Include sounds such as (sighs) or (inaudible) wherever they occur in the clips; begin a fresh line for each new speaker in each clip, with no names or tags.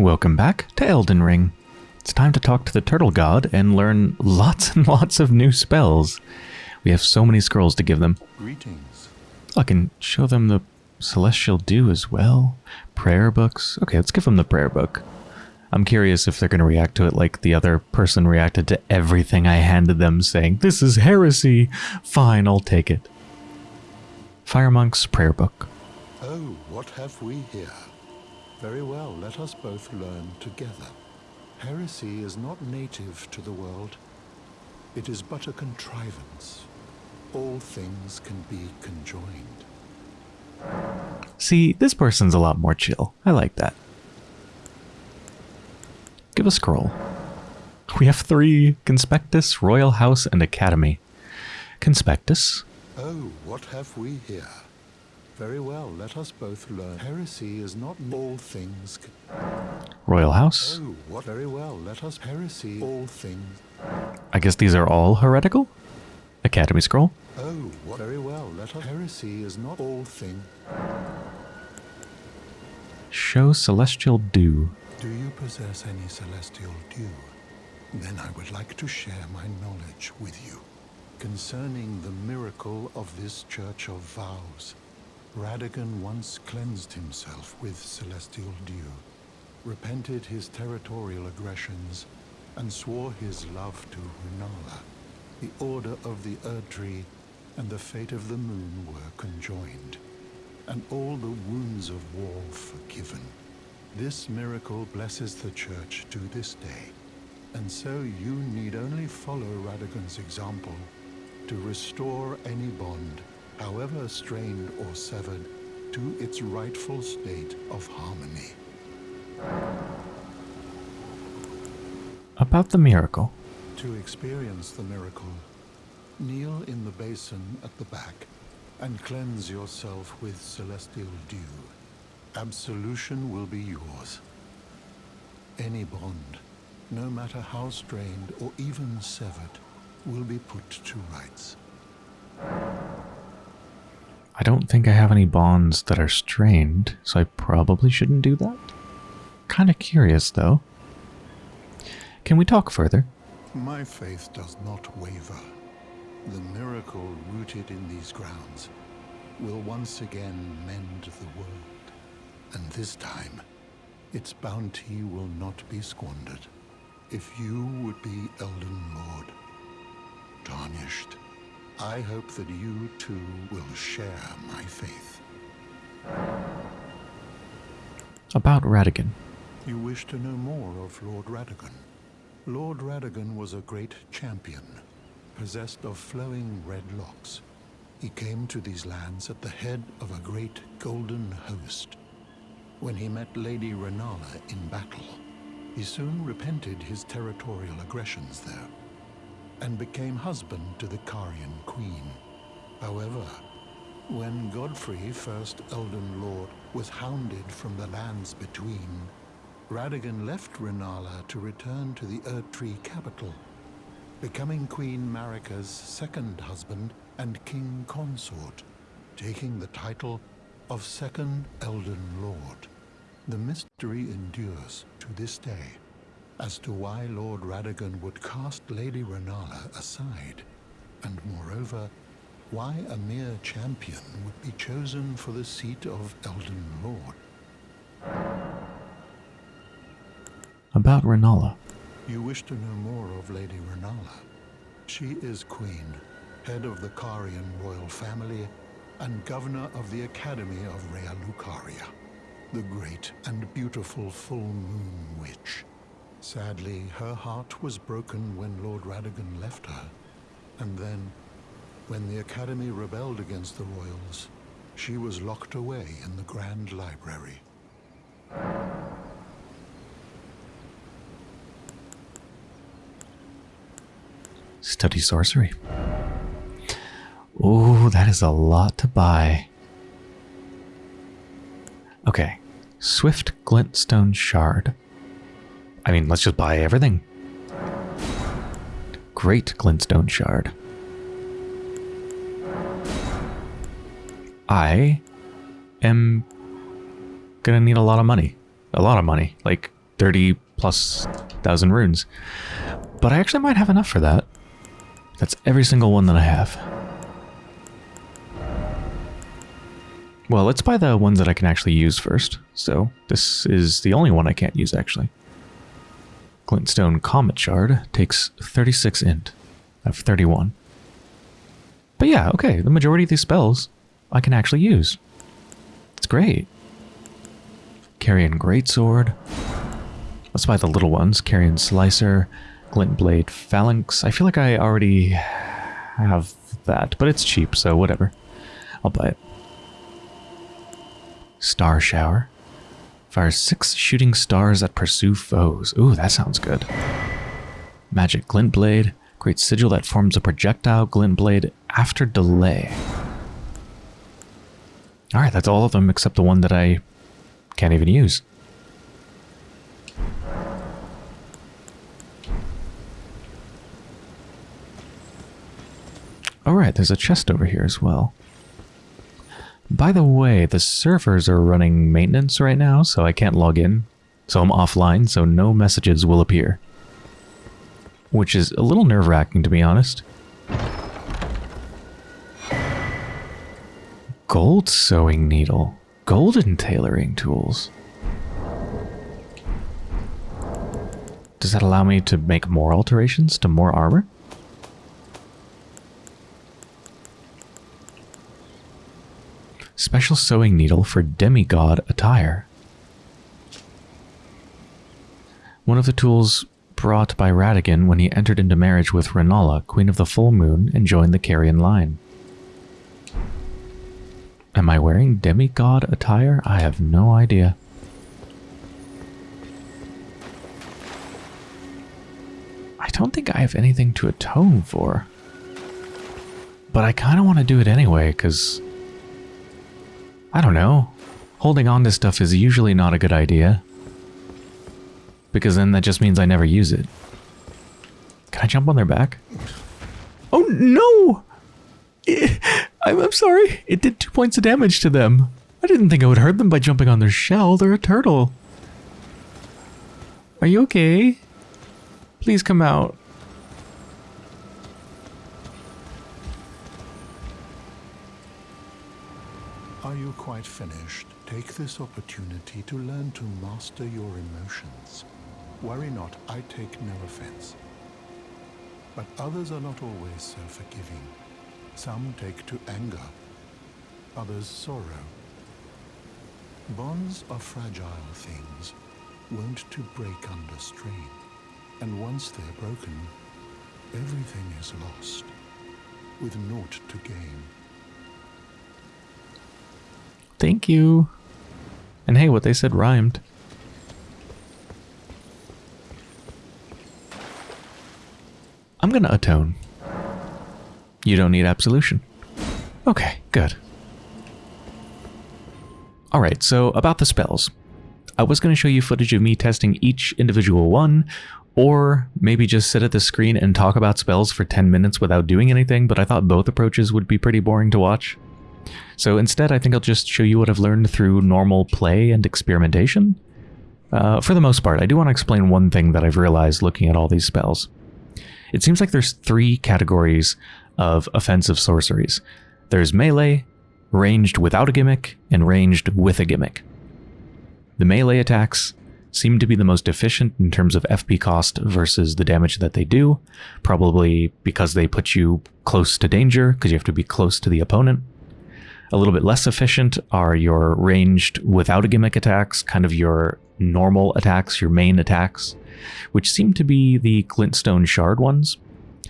Welcome back to Elden Ring. It's time to talk to the turtle god and learn lots and lots of new spells. We have so many scrolls to give them.
Greetings.
I can show them the Celestial Dew as well. Prayer books. Okay, let's give them the prayer book. I'm curious if they're going to react to it like the other person reacted to everything I handed them, saying, This is heresy. Fine, I'll take it. Fire Monk's prayer book.
Oh, what have we here? Very well, let us both learn together. Heresy is not native to the world. It is but a contrivance. All things can be conjoined.
See, this person's a lot more chill. I like that. Give a scroll. We have three Conspectus, Royal House, and Academy. Conspectus.
Oh, what have we here? Very well, let us both learn. Heresy is not all things.
Royal House.
Oh, what very well, let us heresy all things.
I guess these are all heretical? Academy Scroll.
Oh, what very well, let us heresy is not all thing.
Show Celestial Dew.
Do you possess any celestial dew? Then I would like to share my knowledge with you concerning the miracle of this Church of Vows. Radagon once cleansed himself with celestial dew, repented his territorial aggressions, and swore his love to Rennala. The order of the Erdtree and the fate of the moon were conjoined, and all the wounds of war forgiven. This miracle blesses the Church to this day, and so you need only follow Radagon's example to restore any bond, however strained or severed, to its rightful state of harmony.
About the miracle.
To experience the miracle, kneel in the basin at the back and cleanse yourself with celestial dew. Absolution will be yours. Any bond, no matter how strained or even severed, will be put to rights.
I don't think I have any bonds that are strained, so I probably shouldn't do that. Kinda curious, though. Can we talk further?
My faith does not waver. The miracle rooted in these grounds will once again mend the world. And this time, its bounty will not be squandered. If you would be Elden Lord, tarnished, I hope that you too will share my faith.
About Radagon.
You wish to know more of Lord Radagon? Lord Radagon was a great champion, possessed of flowing red locks. He came to these lands at the head of a great golden host. When he met Lady Rennala in battle, he soon repented his territorial aggressions there, and became husband to the Carian queen. However, when Godfrey, first Elden Lord, was hounded from the lands between, Radagon left Rennala to return to the Erdtree capital, becoming Queen Marika's second husband and king consort, taking the title of Second Elden Lord. The mystery endures to this day as to why Lord Radagon would cast Lady Rennala aside, and moreover, why a mere champion would be chosen for the seat of Elden Lord.
About Rennala.
You wish to know more of Lady Rennala. She is queen, head of the Carian royal family, and governor of the Academy of Raya Lucaria, the great and beautiful full moon witch. Sadly, her heart was broken when Lord Radagon left her, and then, when the Academy rebelled against the royals, she was locked away in the Grand Library.
Study sorcery. Oh, that is a lot to buy. Okay. Swift Glintstone Shard. I mean, let's just buy everything. Great Glintstone Shard. I am gonna need a lot of money. A lot of money. Like 30 plus thousand runes. But I actually might have enough for that. That's every single one that I have. Well, let's buy the ones that I can actually use first. So this is the only one I can't use, actually. Glintstone Comet Shard takes 36 int. Have 31. But yeah, okay, the majority of these spells I can actually use. It's great. Carian Greatsword. Let's buy the little ones. Carian Slicer, Glint Blade Phalanx. I feel like I already have that, but it's cheap, so whatever. I'll buy it. Star Shower. Fires six shooting stars that pursue foes. Ooh, that sounds good. Magic Glint Blade. Great sigil that forms a projectile glint blade after delay. Alright, that's all of them except the one that I can't even use. Alright, there's a chest over here as well. By the way, the servers are running maintenance right now, so I can't log in. So I'm offline, so no messages will appear. Which is a little nerve-wracking, to be honest. Gold sewing needle. Golden tailoring tools. Does that allow me to make more alterations to more armor? Special sewing needle for demigod attire. One of the tools brought by Radagon when he entered into marriage with Rennala, Queen of the Full Moon, and joined the Carian line. Am I wearing demigod attire? I have no idea. I don't think I have anything to atone for. But I kind of want to do it anyway, because... I don't know. Holding on to stuff is usually not a good idea. Because then that just means I never use it. Can I jump on their back? Oh, no! I'm, I'm sorry. It did two points of damage to them. I didn't think I would hurt them by jumping on their shell. They're a turtle. Are you okay? Please come out.
Are you quite finished? Take this opportunity to learn to master your emotions. Worry not, I take no offense. But others are not always so forgiving. Some take to anger, others sorrow. Bonds are fragile things, wont to break under strain. And once they're broken, everything is lost, with naught to gain.
Thank you. And hey, what they said rhymed. I'm gonna atone. You don't need absolution. Okay, good. Alright, so about the spells. I was going to show you footage of me testing each individual one, or maybe just sit at the screen and talk about spells for 10 minutes without doing anything, but I thought both approaches would be pretty boring to watch. So instead, I think I'll just show you what I've learned through normal play and experimentation. Uh, for the most part, I do want to explain one thing that I've realized looking at all these spells. It seems like there's three categories of offensive sorceries. There's melee, ranged without a gimmick, and ranged with a gimmick. The melee attacks seem to be the most efficient in terms of FP cost versus the damage that they do, probably because they put you close to danger, because you have to be close to the opponent. A little bit less efficient are your ranged without a gimmick attacks, kind of your normal attacks, your main attacks, which seem to be the Glintstone Shard ones.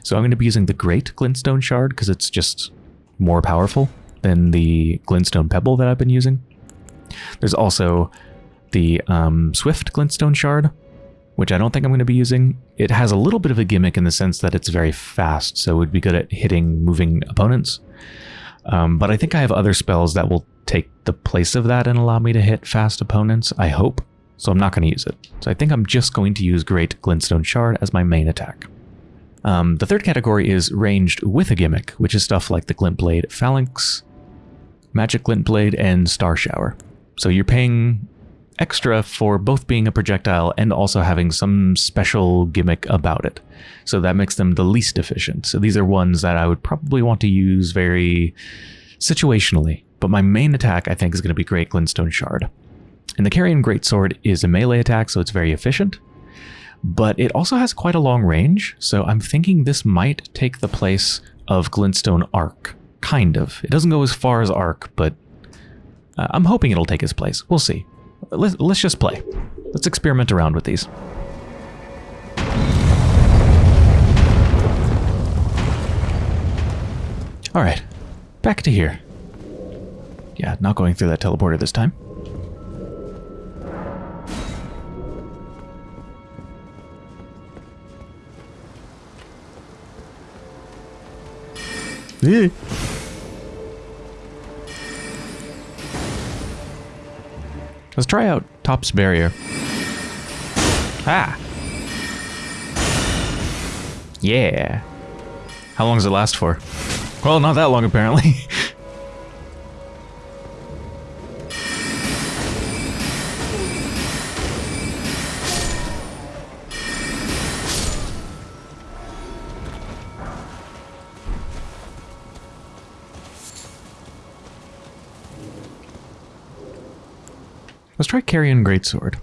So I'm going to be using the Great Glintstone Shard because it's just more powerful than the Glintstone Pebble that I've been using. There's also the um, Swift Glintstone Shard, which I don't think I'm going to be using. It has a little bit of a gimmick in the sense that it's very fast, so it would be good at hitting moving opponents. Um, but I think I have other spells that will take the place of that and allow me to hit fast opponents, I hope. So I'm not going to use it. So I think I'm just going to use Great Glintstone Shard as my main attack. Um, the third category is ranged with a gimmick, which is stuff like the Glint Blade Phalanx, Magic Glint Blade, and Star Shower. So you're paying extra for both being a projectile and also having some special gimmick about it. So that makes them the least efficient. So these are ones that I would probably want to use very situationally. But my main attack, I think, is going to be Great Glintstone Shard. And the Carian Greatsword is a melee attack, so it's very efficient. But it also has quite a long range, so I'm thinking this might take the place of Glintstone Arc. Kind of. It doesn't go as far as Arc, but uh, I'm hoping it'll take its place. We'll see. Let's, let's just play. Let's experiment around with these. Alright, back to here. Yeah, not going through that teleporter this time. Eh. Let's try out Thops's barrier. Ah! Yeah. How long does it last for? Well, not that long apparently. (laughs) Let's try Carian Greatsword.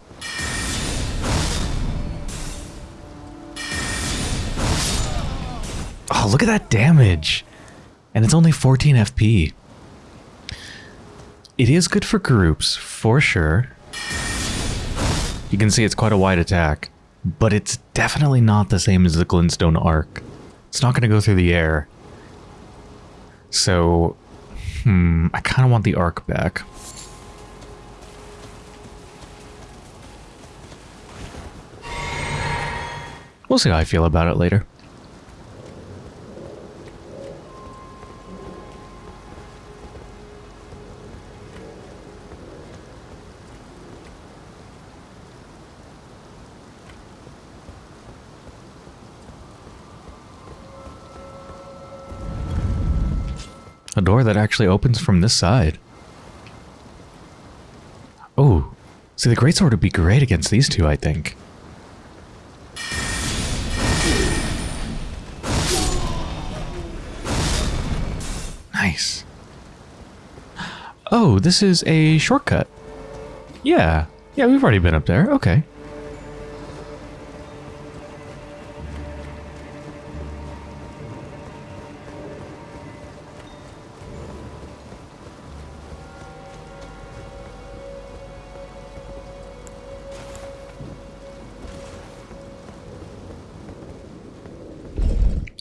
Oh, look at that damage! And it's only 14 FP. It is good for groups, for sure. You can see it's quite a wide attack, but it's definitely not the same as the Glintstone Arc. It's not going to go through the air. So, hmm, I kind of want the Arc back. We'll see how I feel about it later. A door that actually opens from this side. Oh, see the greatsword would be great against these two, I think. Oh, this is a shortcut. Yeah. Yeah, we've already been up there. Okay.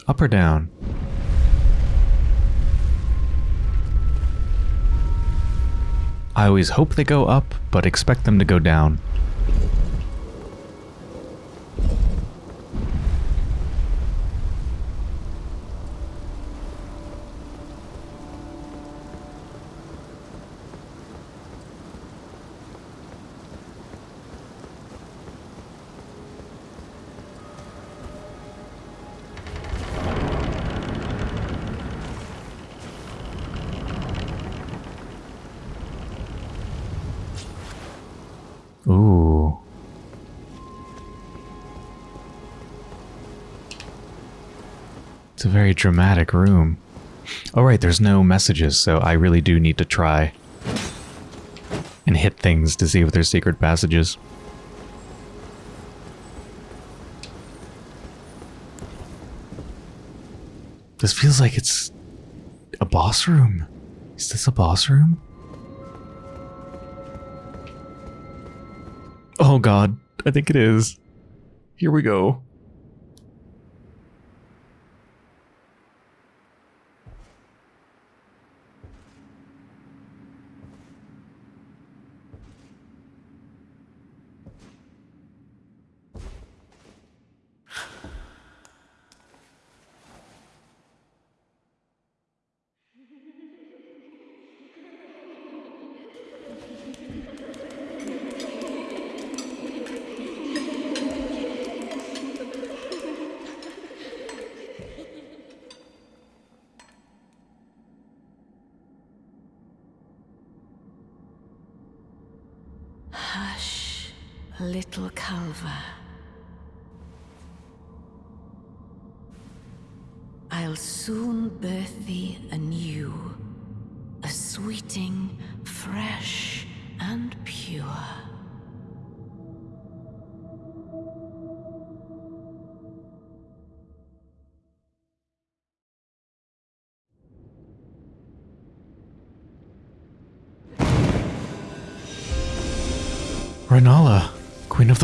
Up or down? I always hope they go up, but expect them to go down. It's a very dramatic room. All right, there's no messages, so I really do need to try and hit things to see if there's secret passages. This feels like it's a boss room. Is this a boss room? Oh god, I think it is. Here we go.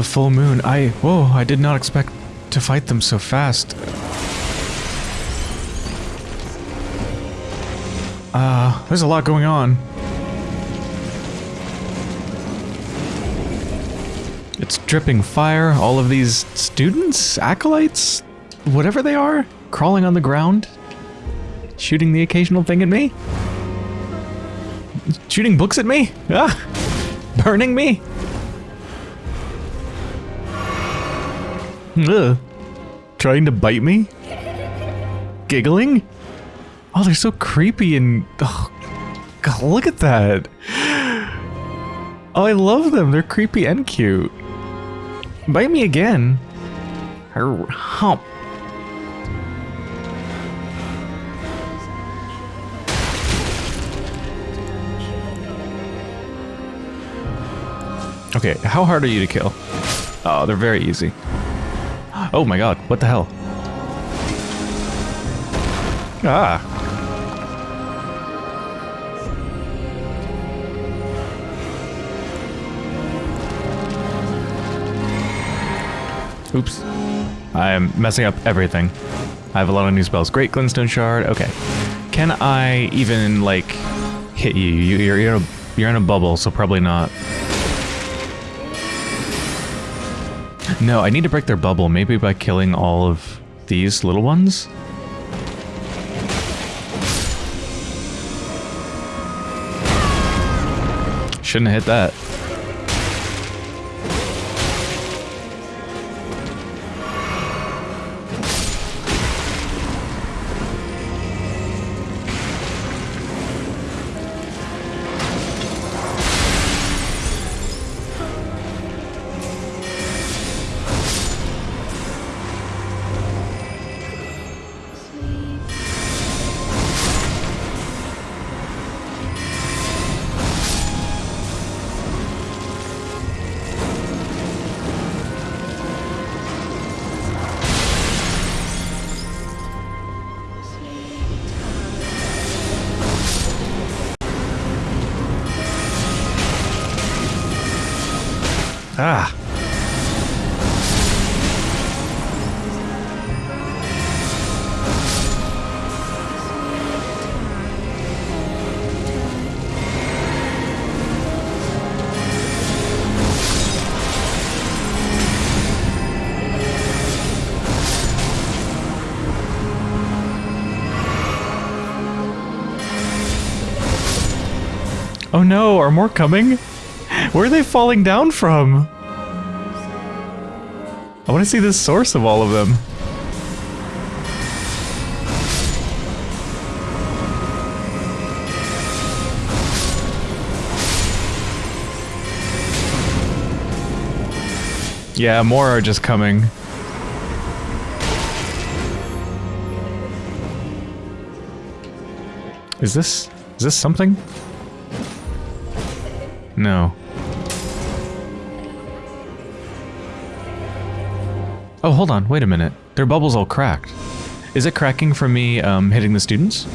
The Full Moon. I, whoa, I did not expect to fight them so fast. Uh, there's a lot going on. It's dripping fire, all of these students, acolytes, whatever they are, crawling on the ground, shooting the occasional thing at me. Shooting books at me? Ah! (laughs) Burning me? Ugh. (laughs) Trying to bite me? Giggling? Oh, they're so creepy and... Oh, God, look at that. Oh, I love them. They're creepy and cute. Bite me again. Her hump. Okay, how hard are you to kill? Oh, they're very easy. Oh my god, what the hell? Ah. Oops. I am messing up everything. I have a lot of new spells. Great Glintstone Shard. Okay. Can I even, like, hit you? you you're, you're, in a, you're in a bubble, so probably not. No, I need to break their bubble, maybe by killing all of these little ones? Shouldn't have hit that. No, are more coming? Where are they falling down from? I want to see the source of all of them. Yeah, more are just coming. Is this... is this something? No. Oh, hold on. Wait a minute. Their bubble's all cracked. Is it cracking from me um, hitting the students?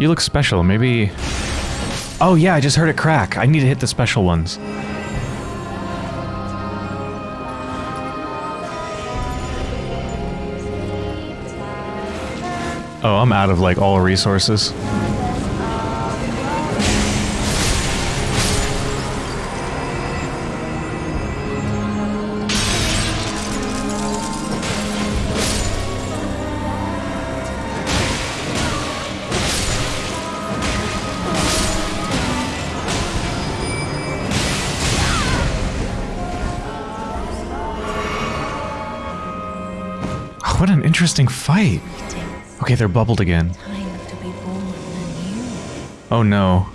You look special. Maybe... Oh yeah, I just heard it crack. I need to hit the special ones. Oh, I'm out of like all resources. They're bubbled again. Oh no.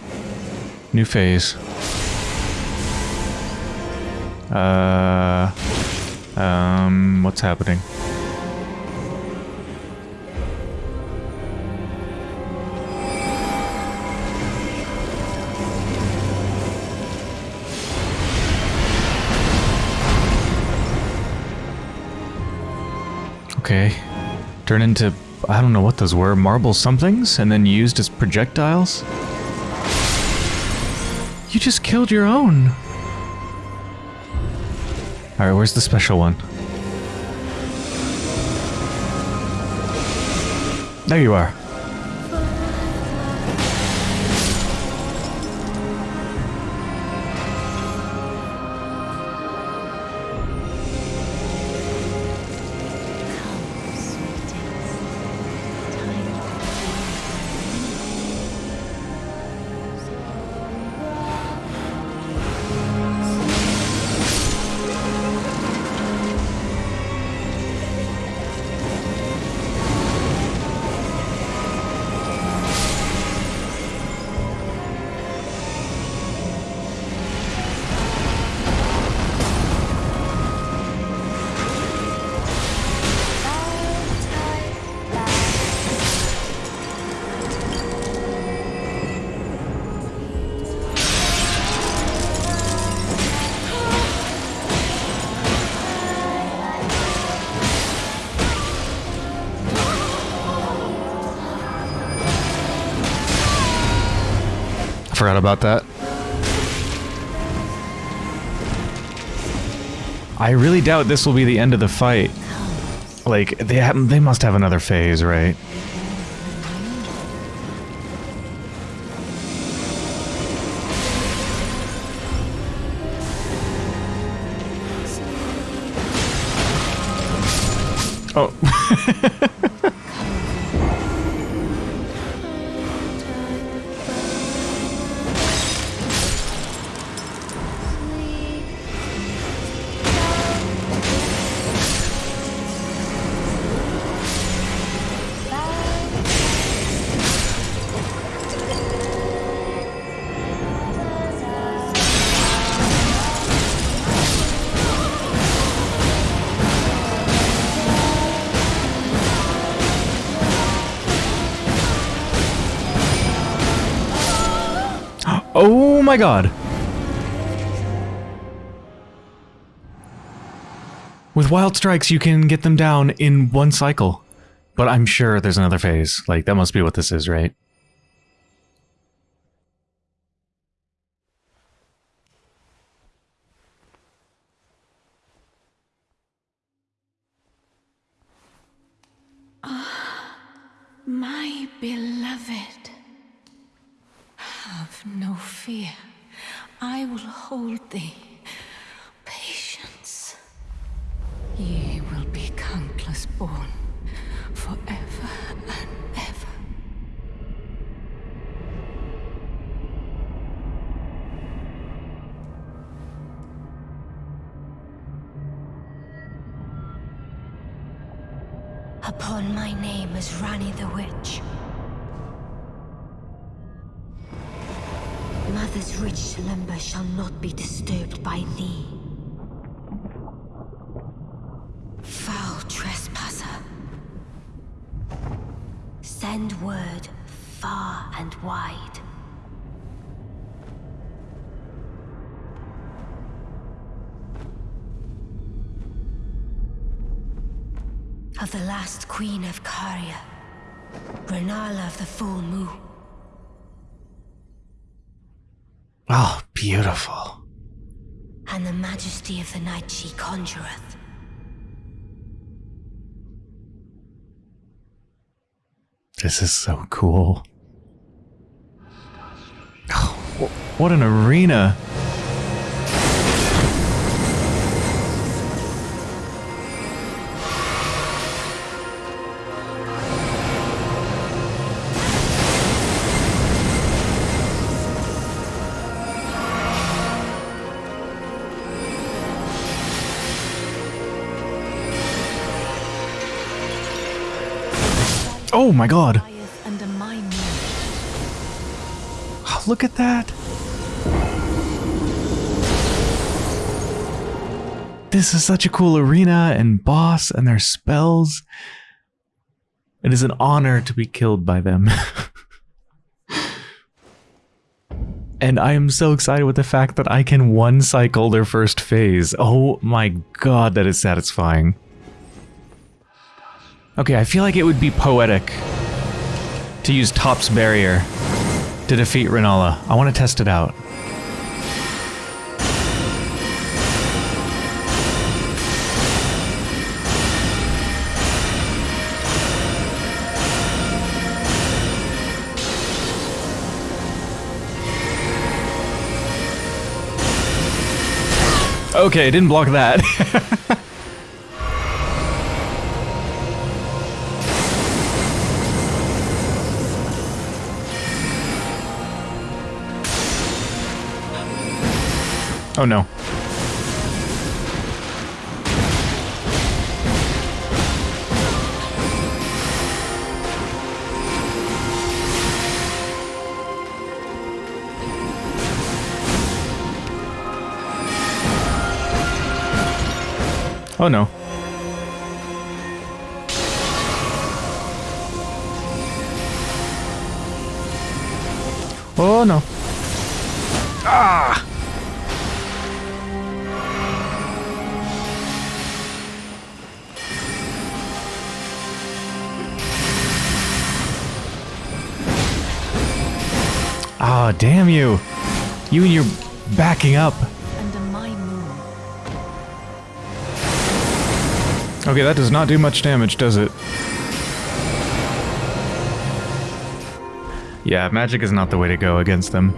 New phase. Uh. Um. What's happening? Okay. Turn into. I don't know what those were. Marble somethings? And then used as projectiles? You just killed your own. Alright, where's the special one? There you are. Forgot about that. I really doubt this will be the end of the fight. Like, they have, they must have another phase, right? My god. With wild strikes, you can get them down in one cycle. But I'm sure there's another phase. Like, that must be what this is, right?
My beloved, have no fear. I will hold thee. Rich slumber shall not be disturbed by thee. Foul trespasser. Send word far and wide. Of the last queen of Caria, Rennala of the full moon.
Oh, beautiful.
and the majesty of the night she conjureth.
This is so cool. Oh, what an arena. Oh my god.
lieth under my moon.
Oh, look at that. This is such a cool arena and boss and their spells. It is an honor to be killed by them. (laughs) and I am so excited with the fact that I can one cycle their first phase. Oh my god, that is satisfying. Okay, I feel like it would be poetic to use Thops's Barrier to defeat Rennala. I want to test it out. Okay, didn't block that. (laughs) oh no. Oh no. Oh no. Ah! Ah, damn you. You and your backing up.
Under my moon.
Okay, that does not do much damage, does it? Yeah, magic is not the way to go against them.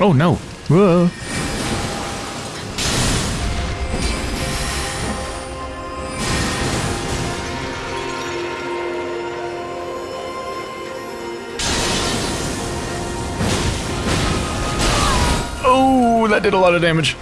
Oh no! Whoa. Oh, that did a lot of damage.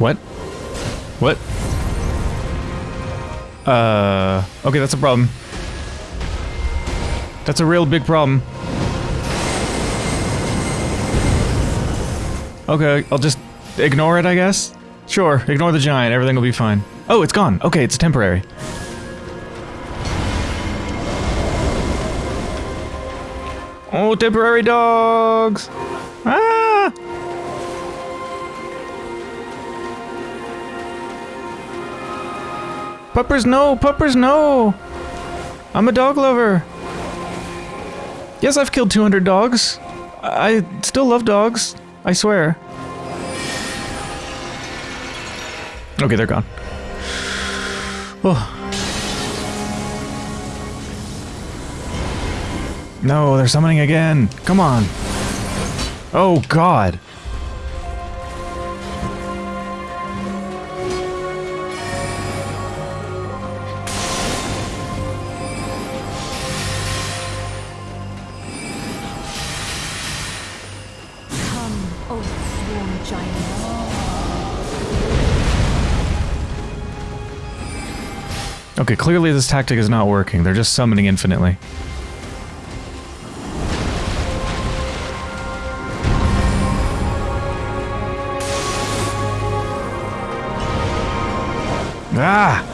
What? What? Uh, okay, that's a problem. That's a real big problem. Okay, I'll just ignore it, I guess? Sure, ignore the giant, everything will be fine. Oh, it's gone. Okay, it's temporary. Oh, temporary dogs! Ah! Puppers, no! Puppers, no! I'm a dog lover. Yes, I've killed 200 dogs. I I still love dogs. I swear. Okay, they're gone. Oh. No, they're summoning again. Come on. Oh, God. Okay, clearly this tactic is not working. They're just summoning infinitely. Ah!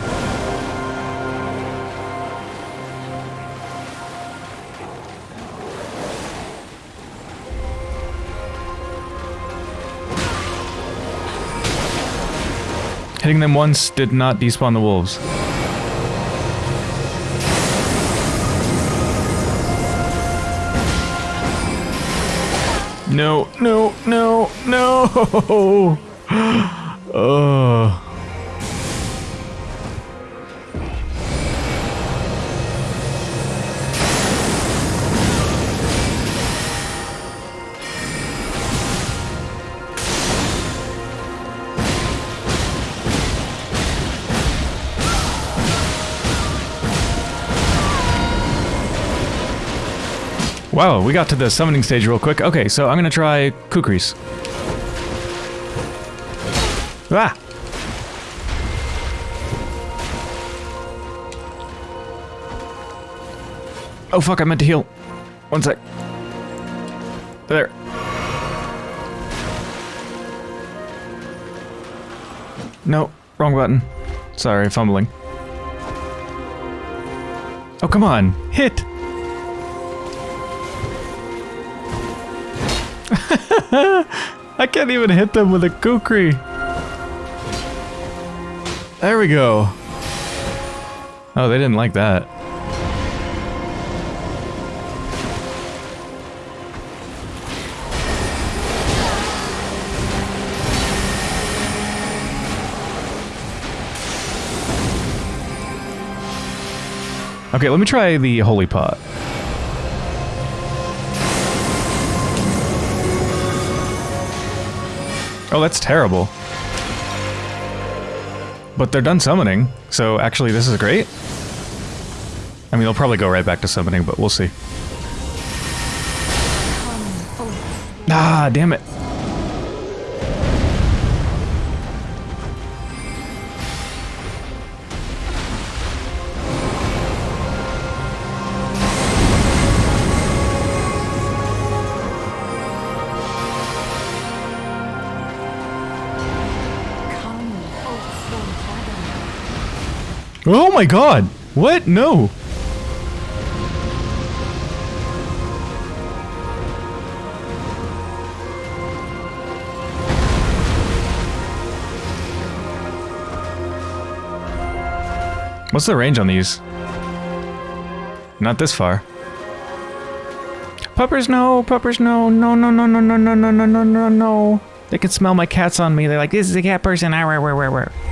Hitting them once did not despawn the wolves. No, no, no, no! (gasps) Ugh. Wow, we got to the summoning stage real quick. Okay, so I'm gonna try Kukris. Ah! Oh fuck, I meant to heal. One sec. There. No, wrong button. Sorry, fumbling. Oh, come on. Hit! (laughs) I can't even hit them with a kukri. There we go. Oh, they didn't like that. Okay, let me try the holy pot. Oh, that's terrible. But they're done summoning, so actually this is great. I mean, they'll probably go right back to summoning, but we'll see. Ah, damn it. My god! What? No! What's the range on these? Not this far. Puppers, no! Puppers, no! No, no, no, no, no, no, no, no, no, no, no! They can smell my cats on me. They're like, this is a cat person. Ah, rah, rah, rah, rah.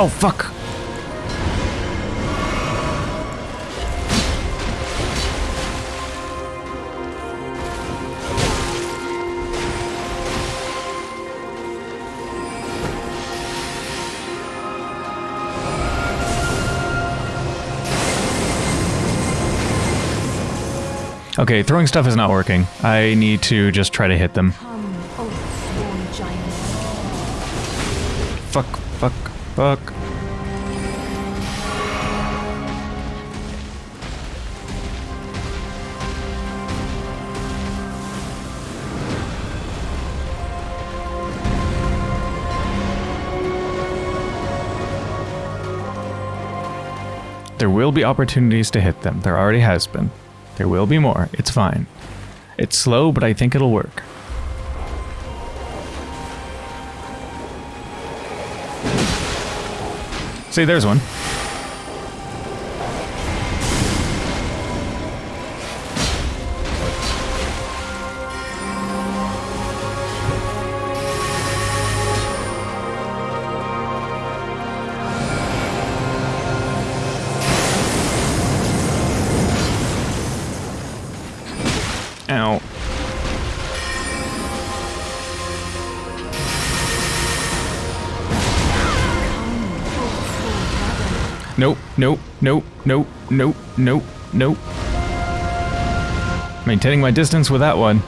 Oh, fuck. Okay, throwing stuff is not working. I need to just try to hit them.
Come, oh, O giant.
Fuck, fuck. There will be opportunities to hit them. There already has been. There will be more. It's fine. It's slow, but I think it'll work. See, there's one. Nope, nope, nope, nope, nope. Maintaining my distance with that one.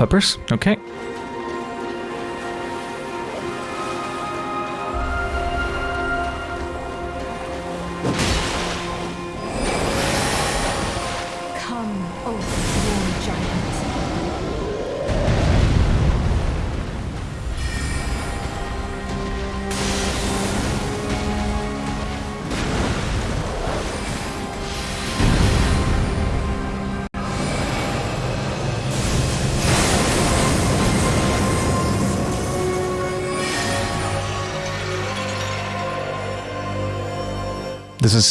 Puppers, okay.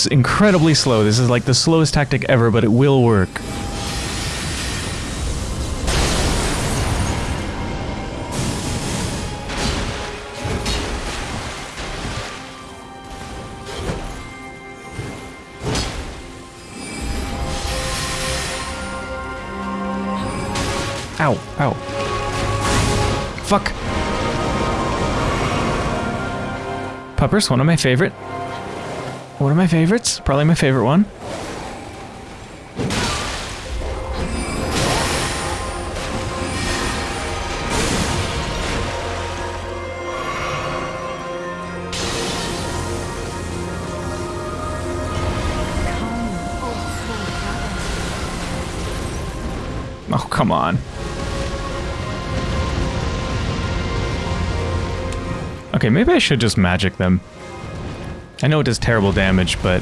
Incredibly slow. This is like the slowest tactic ever, but it will work. Ow, ow. Fuck. Puppers, one of my favorite. My favorites. Probably my favorite one. Oh, come on. Okay, maybe I should just magic them. I know it does terrible damage, but...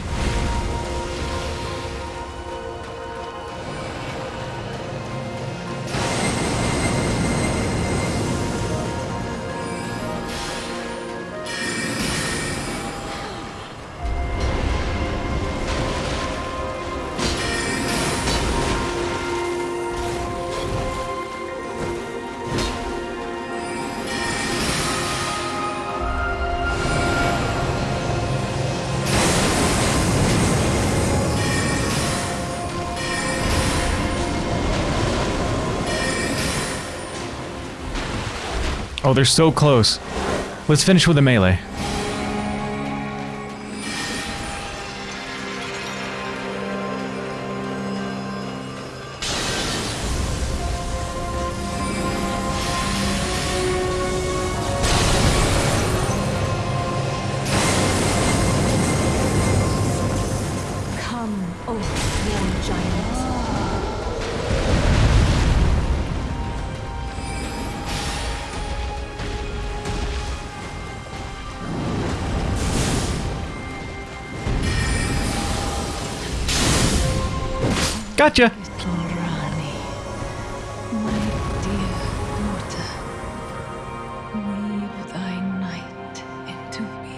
Oh, they're so close. Let's finish with a melee.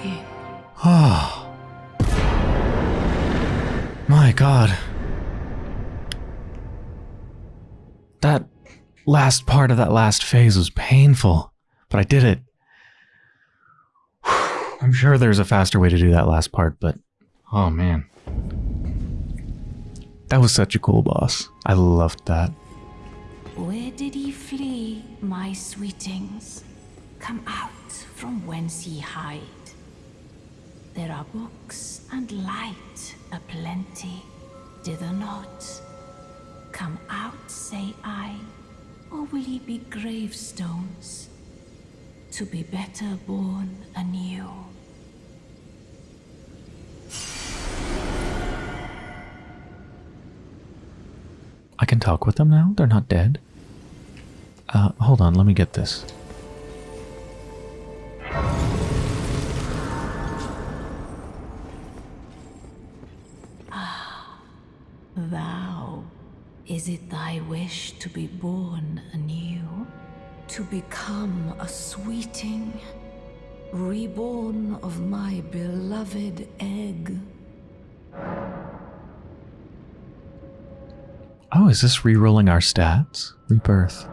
Being.
Oh. Ah. My god. That last part of that last phase was painful, but I did it. I'm sure there's a faster way to do that last part, but oh man. That was such a cool boss. I loved that.
Where did he flee, my sweetings? Come out from whence ye hide. There are books and light aplenty. dither not. Come out, say I, or will ye be gravestones, to be better born anew?
I can talk with them now? They're not dead? Uh, hold on, let me get this.
Thou, is it thy wish to be born anew? To become a sweeting, reborn of my beloved egg?
Is this rerolling our stats? Rebirth.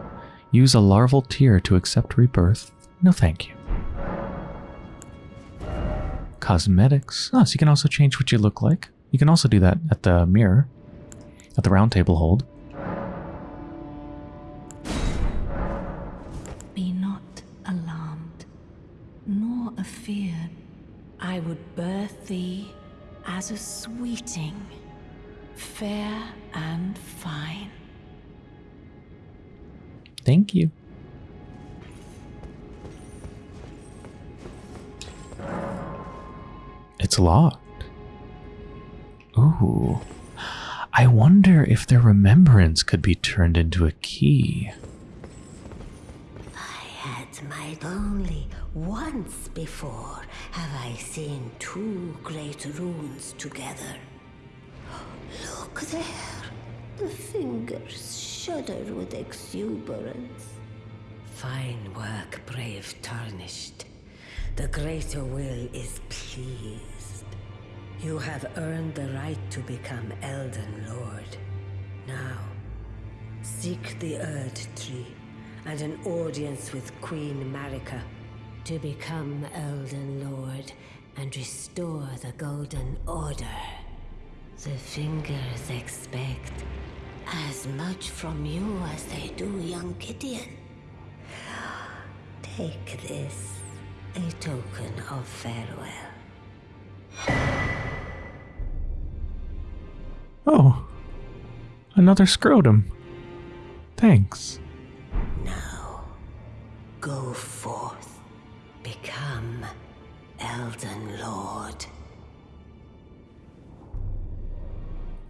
Use a larval tear to accept rebirth. No thank you. Cosmetics. Oh, so you can also change what you look like. You can also do that at the mirror. At the round table hold. Thank you. It's locked. Ooh. I wonder if their remembrance could be turned into a key.
I had might only once before have I seen two great runes together. Look there. The fingers shudder with exuberance. Fine work, brave tarnished. The greater will is pleased. You have earned the right to become Elden Lord. Now, seek the Erd Tree and an audience with Queen Marika to become Elden Lord and restore the Golden Order. The fingers expect as much from you as they do young Gideon. Take this, a token of farewell.
Oh, another scrotum. Thanks.
Now, go forth, become Elden Lord.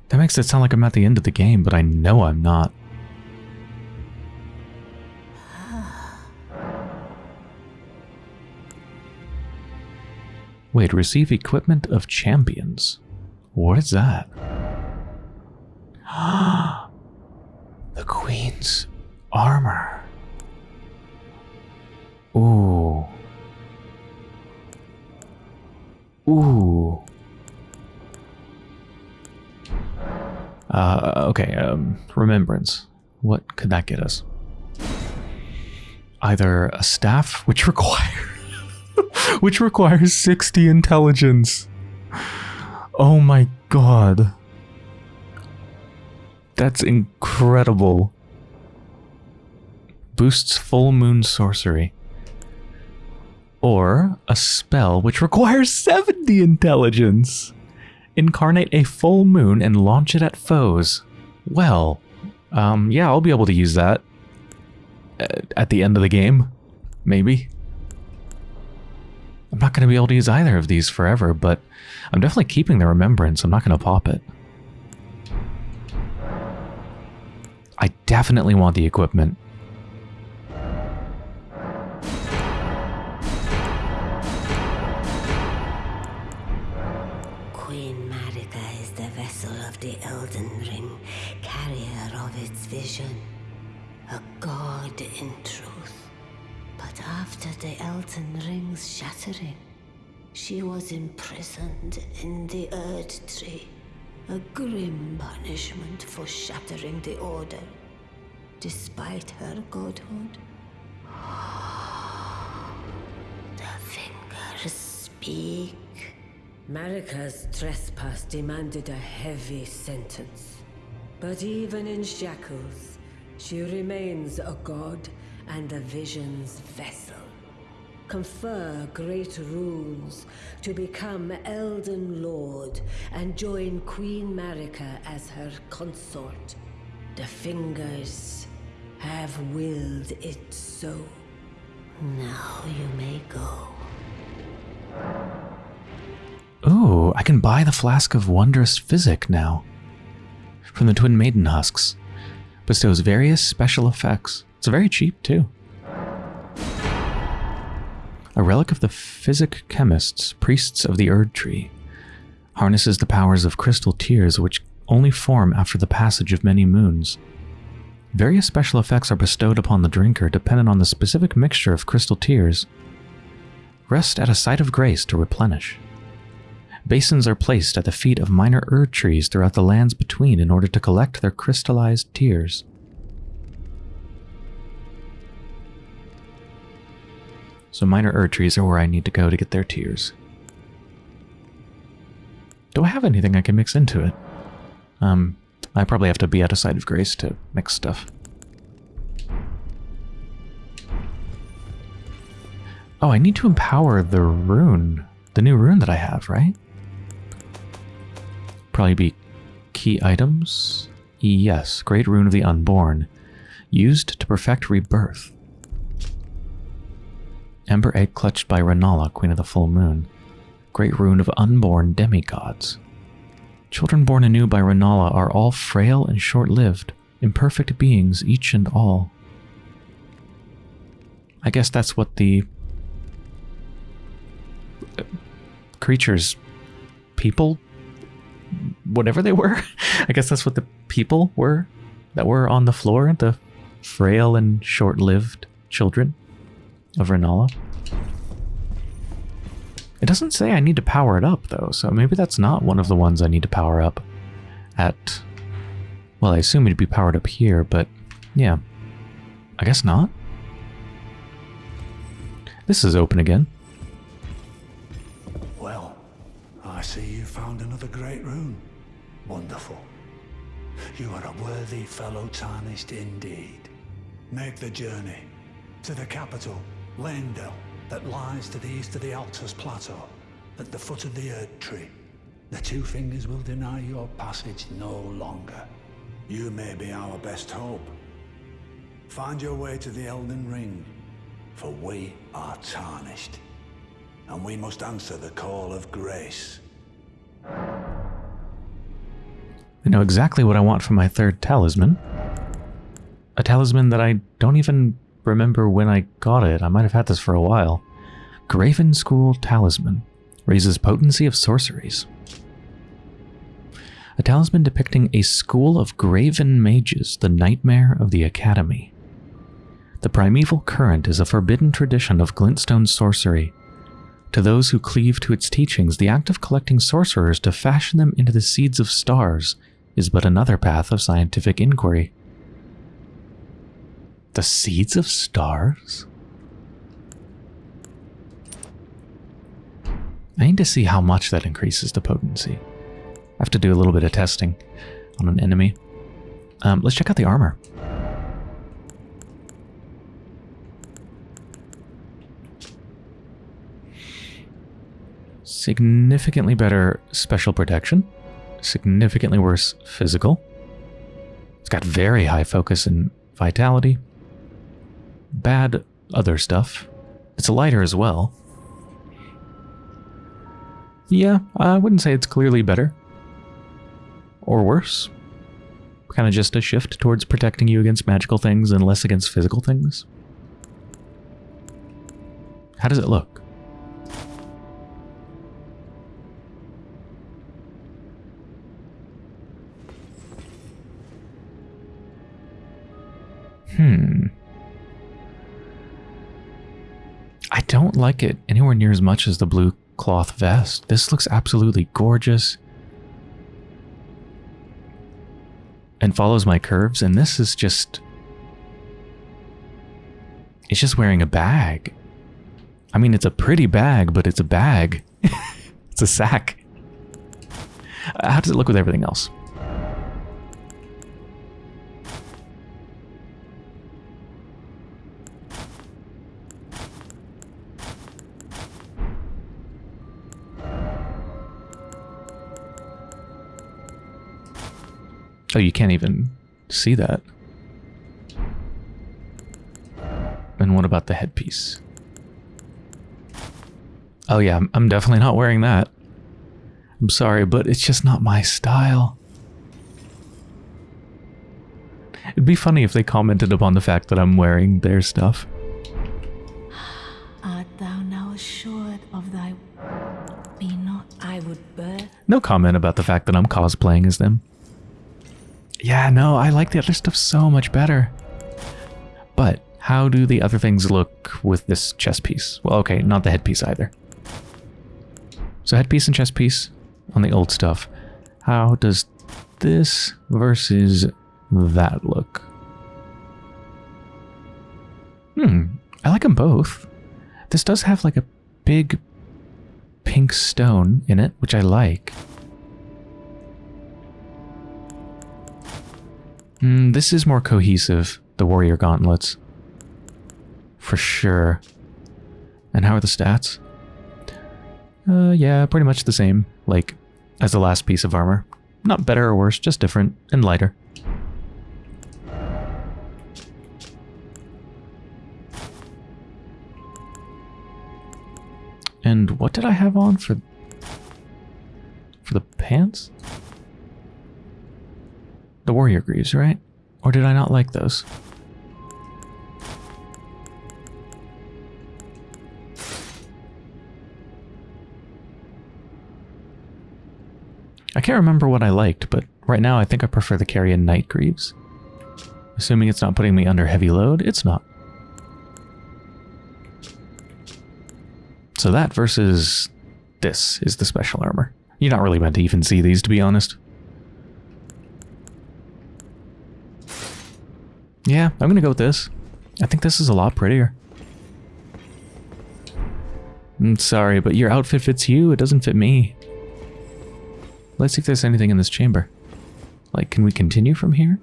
That makes it sound like I'm at the end of the game, but I know I'm not. Wait, receive equipment of champions. What is that? (gasps) the queen's armor. Ooh. Ooh. Okay, um, remembrance. What could that get us? Either a staff, which (laughs) require, which requires 60 intelligence. Oh my god. That's incredible. Boosts full moon sorcery. Or a spell which requires 70 intelligence. Incarnate a full moon and launch it at foes. Well, um, yeah, I'll be able to use that uh, at the end of the game. Maybe. I'm not going to be able to use either of these forever, but I'm definitely keeping the remembrance. I'm not going to pop it. I definitely want the equipment.
Shattering, she was imprisoned in the Erd Tree. A grim punishment for shattering the Order, despite her godhood. (sighs) The fingers speak. Marika's trespass demanded a heavy sentence. But even in shackles, she remains a god and the vision's vessel. Confer great runes to become Elden Lord and join Queen Marika as her consort. The fingers have willed it so. Now you may go.
Ooh, I can buy the flask of wondrous physic now. From the Twin Maiden Husks. Bestows various special effects. It's very cheap, too. A relic of the physic chemists, priests of the Erd Tree. Harnesses the powers of crystal tears which only form after the passage of many moons. Various special effects are bestowed upon the drinker dependent on the specific mixture of crystal tears. Rest at a site of grace to replenish. Basins are placed at the feet of minor Erd trees throughout the lands between in order to collect their crystallized tears. So minor Erd trees are where I need to go to get their tears. Do I have anything I can mix into it? Um, I probably have to be at a site of grace to mix stuff. Oh, I need to empower the rune. The new rune that I have, right? Probably be key items. Yes, Great Rune of the Unborn. Used to perfect rebirth. Ember Egg clutched by Rennala, Queen of the Full Moon. Great Rune of Unborn Demigods. Children born anew by Rennala are all frail and short-lived, imperfect beings each and all. I guess that's what the uh, creatures, people, whatever they were. (laughs) I guess that's what the people were that were on the floor, the frail and short-lived children of Rennala. It doesn't say I need to power it up, though, so maybe that's not one of the ones I need to power up at... Well, I assume it'd be powered up here, but yeah. I guess not. This is open again.
Well, I see you found another great rune. Wonderful. You are a worthy fellow tarnished indeed. Make the journey to the capital, Leyndell, that lies to the east of the Altus Plateau, at the foot of the Erd Tree. The Two Fingers will deny your passage no longer. You may be our best hope. Find your way to the Elden Ring, for we are tarnished. And we must answer the call of grace.
I know exactly what I want for my third talisman. A talisman that I don't even remember when I got it. I might have had this for a while. Graven School Talisman. Raises potency of sorceries. A talisman depicting a school of graven mages, the nightmare of the academy. The primeval current is a forbidden tradition of glintstone sorcery. To those who cleave to its teachings, the act of collecting sorcerers to fashion them into the seeds of stars is but another path of scientific inquiry. The seeds of stars? I need to see how much that increases the potency. I have to do a little bit of testing on an enemy. Um, let's check out the armor. Significantly better special protection. Significantly worse physical. It's got very high focus and vitality. Bad other stuff. It's a lighter as well. Yeah, I wouldn't say it's clearly better. Or worse. Kind of just a shift towards protecting you against magical things and less against physical things. How does it look? Hmm. I don't like it anywhere near as much as the blue cloth vest. This looks absolutely gorgeous. And follows my curves, and this is just... It's just wearing a bag. I mean, it's a pretty bag, but it's a bag. (laughs) it's a sack. How does it look with everything else? Oh, you can't even see that. And what about the headpiece? Oh yeah, I'm, I'm definitely not wearing that. I'm sorry, but it's just not my style. It'd be funny if they commented upon the fact that I'm wearing their stuff.
Art thou now assured of thy be not I would birth
No comment about the fact that I'm cosplaying as them. Yeah, no, I like the other stuff so much better. But how do the other things look with this chest piece? Well, okay, not the headpiece either. So headpiece and chest piece on the old stuff. How does this versus that look? Hmm, I like them both. This does have like a big pink stone in it, which I like. Mm, this is more cohesive, the warrior gauntlets. For sure. And how are the stats? Uh, yeah, pretty much the same, like, as the last piece of armor. Not better or worse, just different and lighter. And what did I have on for for the pants? The warrior greaves, right? Or did I not like those? I can't remember what I liked, but right now I think I prefer the Carian Knight Greaves. Assuming it's not putting me under heavy load, it's not. So that versus this is the special armor. You're not really meant to even see these, to be honest. Yeah, I'm gonna go with this. I think this is a lot prettier. I'm sorry, but your outfit fits you, it doesn't fit me. Let's see if there's anything in this chamber. Like, can we continue from here?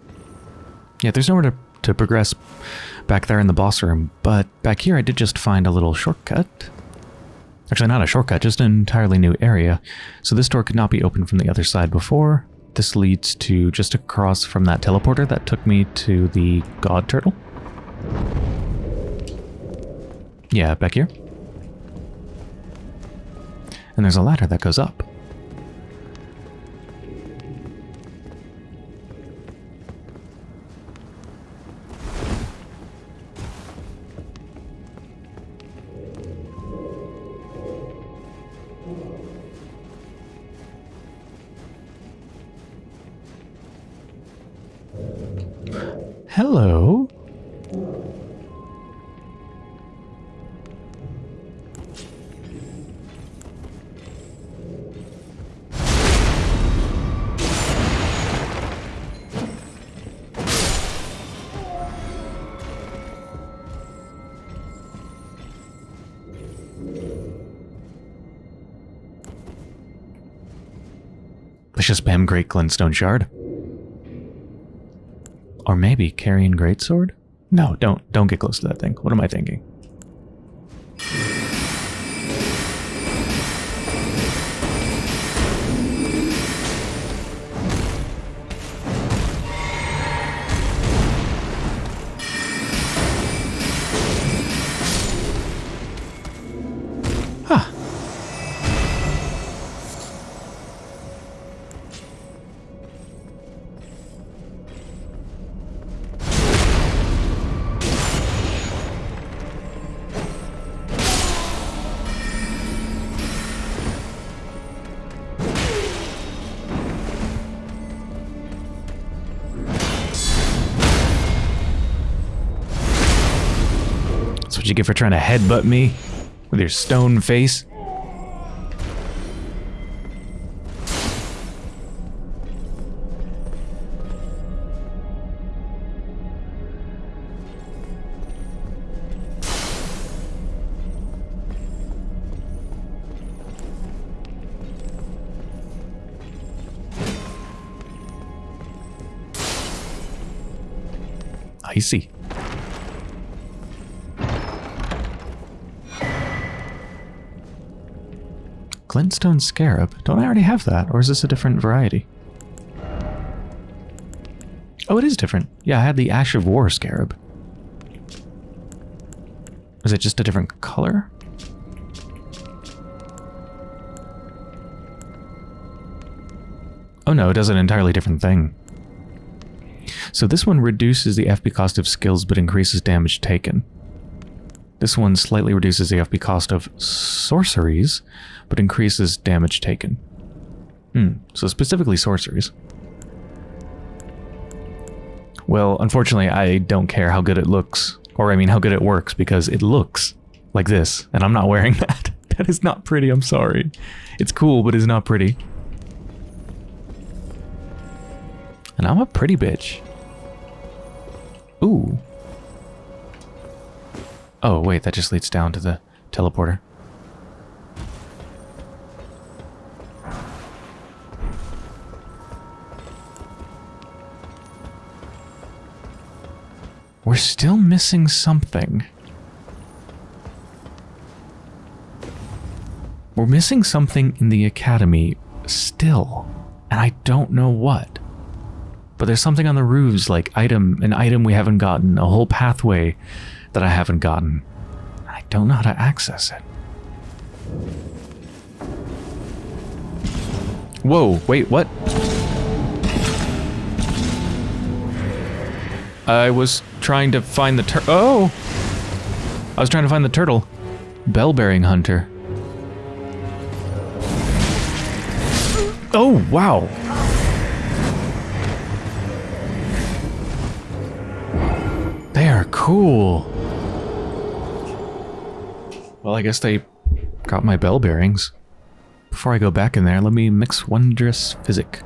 Yeah, there's nowhere to, to progress back there in the boss room, but back here I did just find a little shortcut. Actually, not a shortcut, just an entirely new area. So this door could not be opened from the other side before. This leads to just across from that teleporter that took me to the god turtle. Yeah, back here. And there's a ladder that goes up. Hello. Let's just spam Great Glintstone Shard. Or maybe Carian Greatsword? No, don't don't get close to that thing. What am I thinking? What you get for trying to headbutt me with your stone face. I Glintstone Scarab. Don't I already have that, or is this a different variety? Oh, it is different. Yeah, I had the Ash of War scarab. Is it just a different color? Oh no, it does an entirely different thing. So this one reduces the FP cost of skills but increases damage taken. This one slightly reduces the FP cost of sorceries but increases damage taken. Hmm, so specifically sorceries. Well, unfortunately, I don't care how good it looks. Or, I mean, how good it works, because it looks like this, and I'm not wearing (laughs) that. That is not pretty, I'm sorry. It's cool, but it's not pretty. And I'm a pretty bitch. Ooh. Oh, wait, that just leads down to the teleporter. We're still missing something. We're missing something in the academy still, and I don't know what. But there's something on the roofs, like item, an item we haven't gotten, a whole pathway that I haven't gotten. I don't know how to access it. Whoa, wait, what? I was trying to find the tur- Oh! I was trying to find the turtle. Bell-bearing hunter. Oh, wow. They are cool. Well, I guess they got my bell bearings. Before I go back in there, let me mix Wondrous Physic.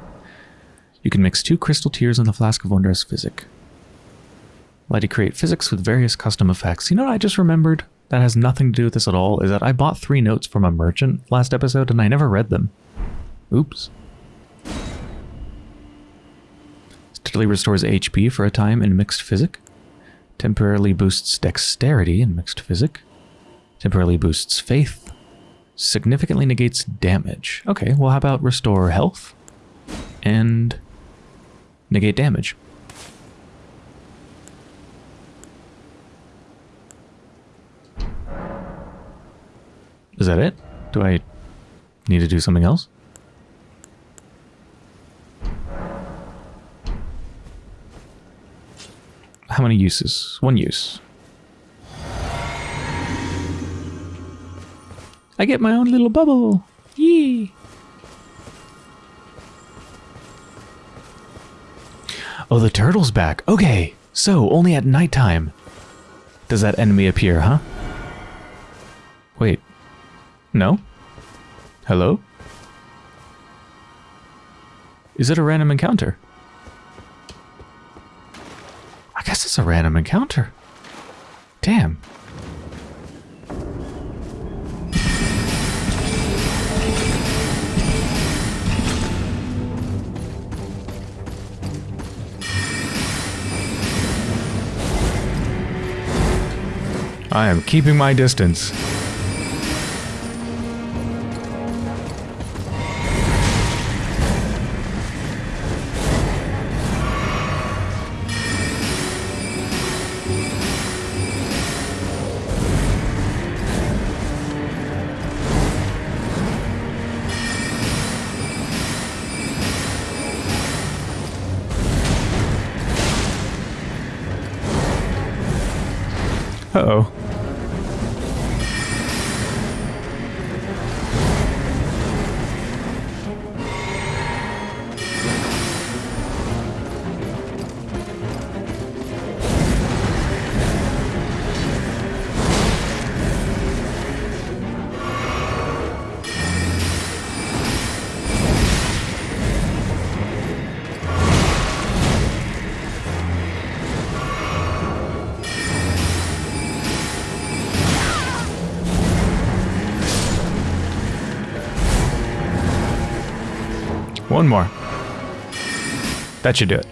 You can mix two crystal tears in the flask of Wondrous Physic. Let you create physics with various custom effects. You know what I just remembered? That has nothing to do with this at all, is that I bought three notes from a merchant last episode and I never read them. Oops. Steadily restores HP for a time in mixed physic. Temporarily boosts dexterity in mixed physic. Temporarily boosts faith. Significantly negates damage. Okay, well how about restore health? And negate damage. Is that it? Do I need to do something else? How many uses? One use. I get my own little bubble. Yee. Oh, the turtle's back. Okay, so only at nighttime does that enemy appear, huh? Wait. No? Hello? Is it a random encounter? I guess it's a random encounter. Damn. I am keeping my distance. One more. That should do it.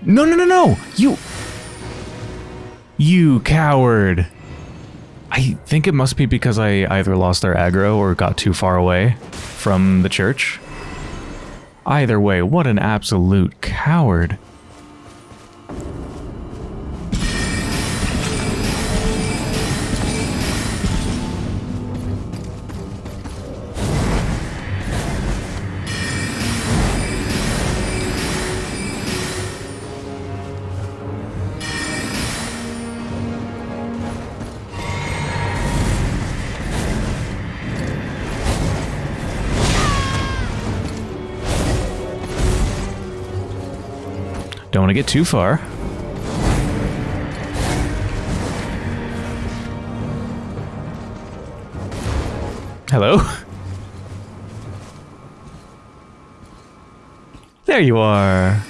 No, no, no, no! You... You coward! I think it must be because I either lost their aggro or got too far away from the church. Either way, what an absolute coward. Get too far. Hello? (laughs) There you are.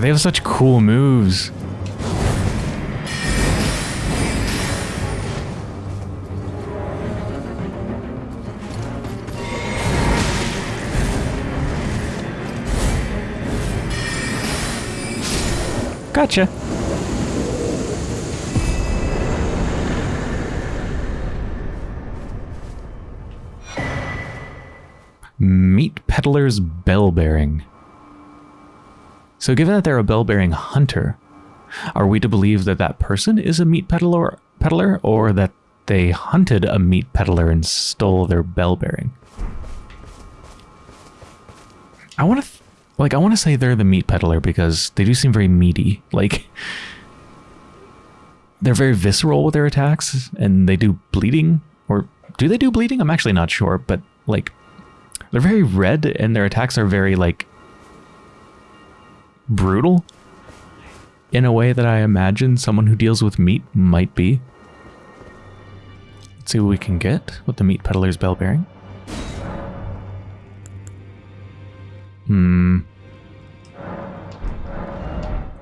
They have such cool moves. Gotcha. Meat Peddler's Bell Bearing. So, given that they're a bell-bearing hunter, are we to believe that that person is a meat peddler, peddler, or that they hunted a meat peddler and stole their bell-bearing? I want to, like, I want to say they're the meat peddler because they do seem very meaty. Like, they're very visceral with their attacks, and they do bleeding, or do they do bleeding? I'm actually not sure, but like, they're very red, and their attacks are very like brutal in a way that I imagine someone who deals with meat might be. Let's see what we can get with the meat peddler's bell bearing. Hmm.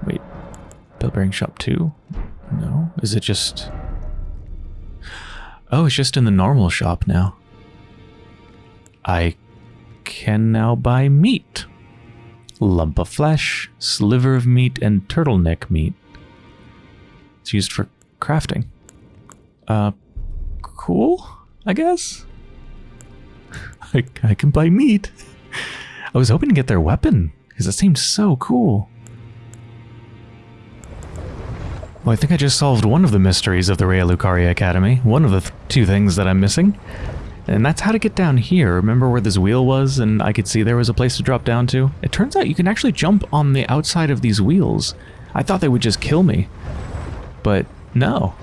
Wait. Bell bearing shop 2? No. Is it just... Oh, it's just in the normal shop now. I can now buy meat lump of flesh, sliver of meat, and turtleneck meat. It's used for crafting. Uh, cool, I guess? (laughs) I, I can buy meat. (laughs) I was hoping to get their weapon, because it seemed so cool. Well, I think I just solved one of the mysteries of the Raya Lucaria Academy. One of the th two things that I'm missing. And that's how to get down here. Remember where this wheel was and I could see there was a place to drop down to? It turns out you can actually jump on the outside of these wheels. I thought they would just kill me. But no.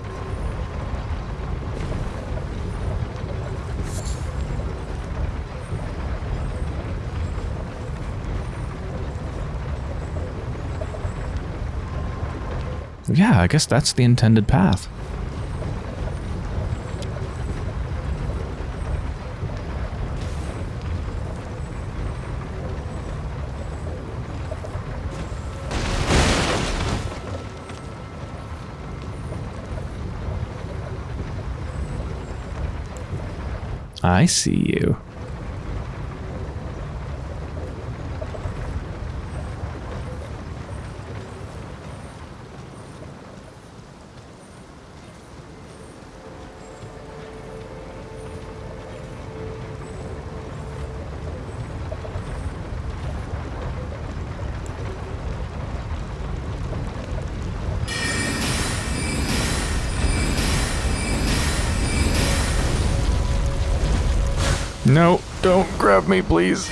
Yeah, I guess that's the intended path. I see you. No, me, please.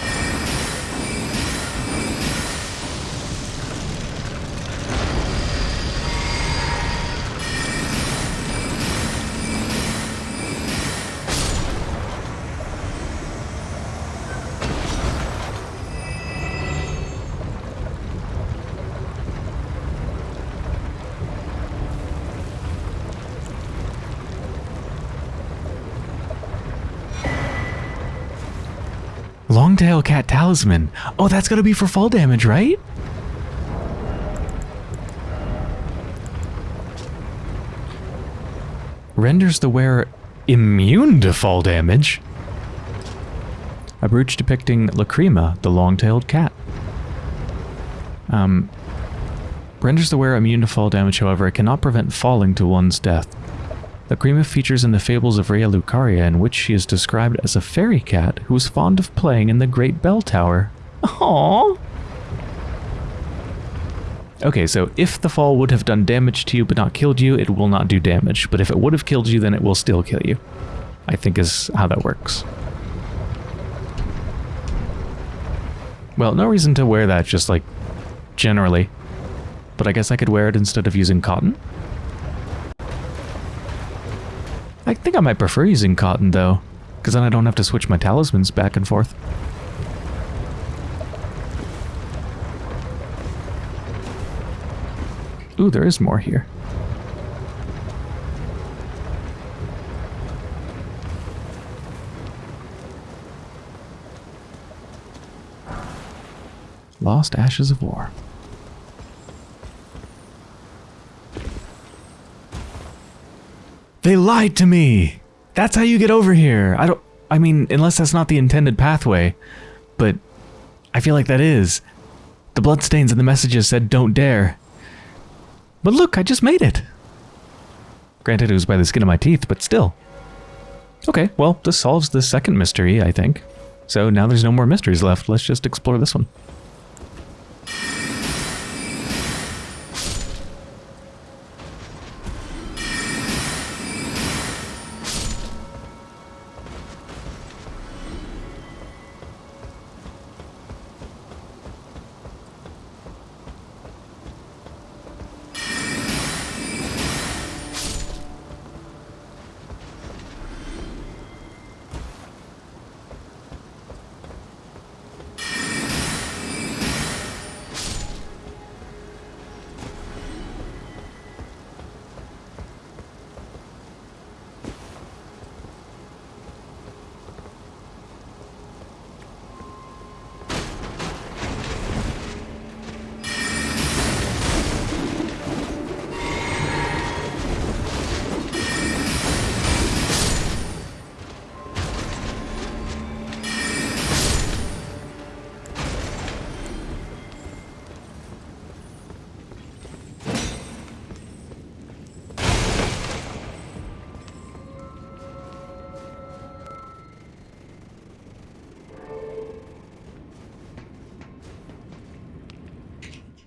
Longtail Cat Talisman. Oh, that's gonna be for fall damage, right? Renders the wearer immune to fall damage. A brooch depicting Lacrima, the long-tailed cat. Um, renders the wearer immune to fall damage, however, it cannot prevent falling to one's death. The Grima features in the fables of Raya Lucaria, in which she is described as a fairy cat who is fond of playing in the Great Bell Tower. Aww. Okay, so if the fall would have done damage to you but not killed you, it will not do damage. But if it would have killed you, then it will still kill you. I think is how that works. Well, no reason to wear that just like generally. But I guess I could wear it instead of using cotton. I think I might prefer using cotton though, because then I don't have to switch my talismans back and forth. Ooh, there is more here. Lost Ashes of War. They lied to me! That's how you get over here! I don't... I mean, unless that's not the intended pathway. But I feel like that is. The bloodstains and the messages said don't dare. But look, I just made it! Granted, it was by the skin of my teeth, but still. Okay, well, this solves the second mystery, I think. So now there's no more mysteries left. Let's just explore this one.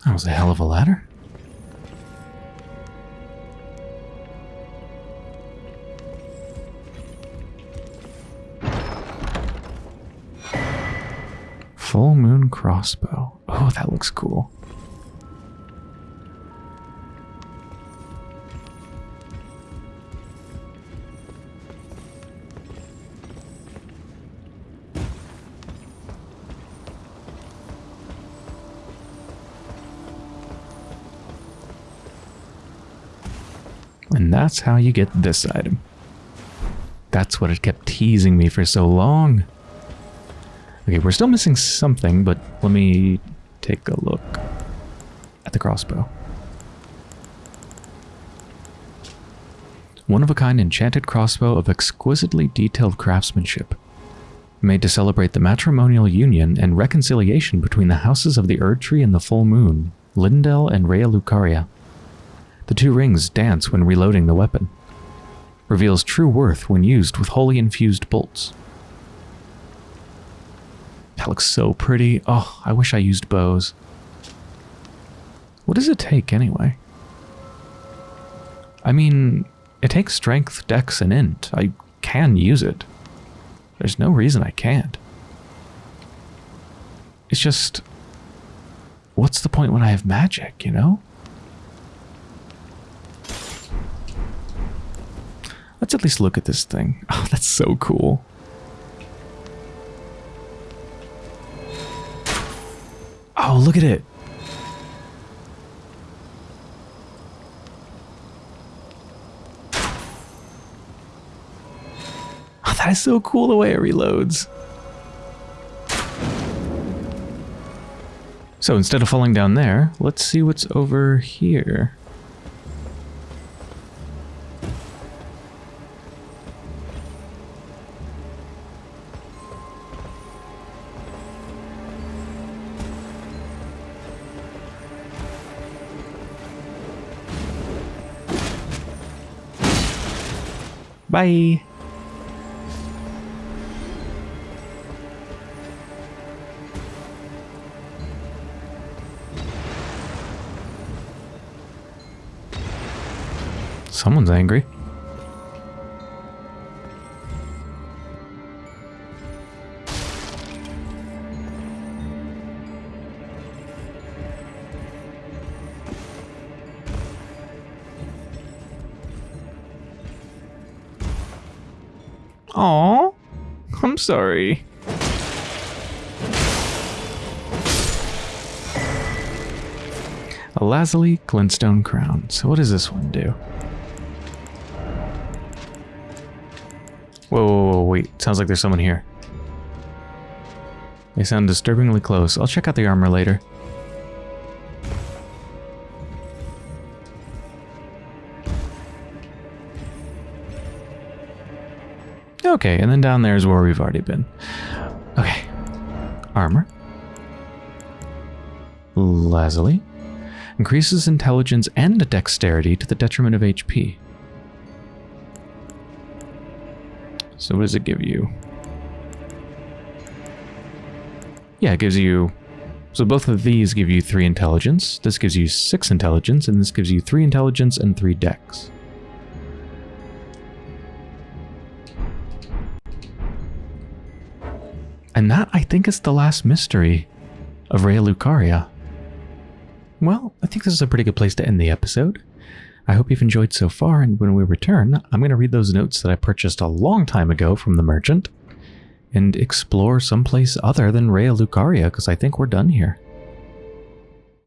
That was a hell of a ladder. Full moon crossbow. Oh, that looks cool. That's how you get this item. That's what it kept teasing me for so long. Okay, we're still missing something, but let me take a look at the crossbow. One of a kind enchanted crossbow of exquisitely detailed craftsmanship, made to celebrate the matrimonial union and reconciliation between the houses of the Erd Tree and the Full Moon, Leyndell and Raya Lucaria. The two rings dance when reloading the weapon. Reveals true worth when used with holy infused bolts. That looks so pretty. Oh, I wish I used bows. What does it take anyway? I mean, it takes strength, dex, and int. I can use it. There's no reason I can't. It's just... What's the point when I have magic, you know? Let's at least look at this thing. (laughs) Oh, that's so cool. Oh, look at it. Oh, that is so cool the way it reloads. So instead of falling down there, let's see what's over here. Bye. Someone's angry. Sorry. A Lazuli Glintstone Crown. So what does this one do? Whoa, whoa, whoa, wait. Sounds like there's someone here. They sound disturbingly close. I'll check out the armor later. Okay, and then down there is where we've already been. Okay. Armor. Lazuli. Increases intelligence and dexterity to the detriment of HP. So what does it give you? Yeah, it gives you... So both of these give you 3 intelligence. This gives you 6 intelligence, and this gives you 3 intelligence and 3 dex. Think, it's the last mystery of Raya Lucaria. Well, I think this is a pretty good place to end the episode. I hope you've enjoyed so far, and when we return, I'm going to read those notes that I purchased a long time ago from the merchant and explore someplace other than Raya Lucaria, because I think we're done here.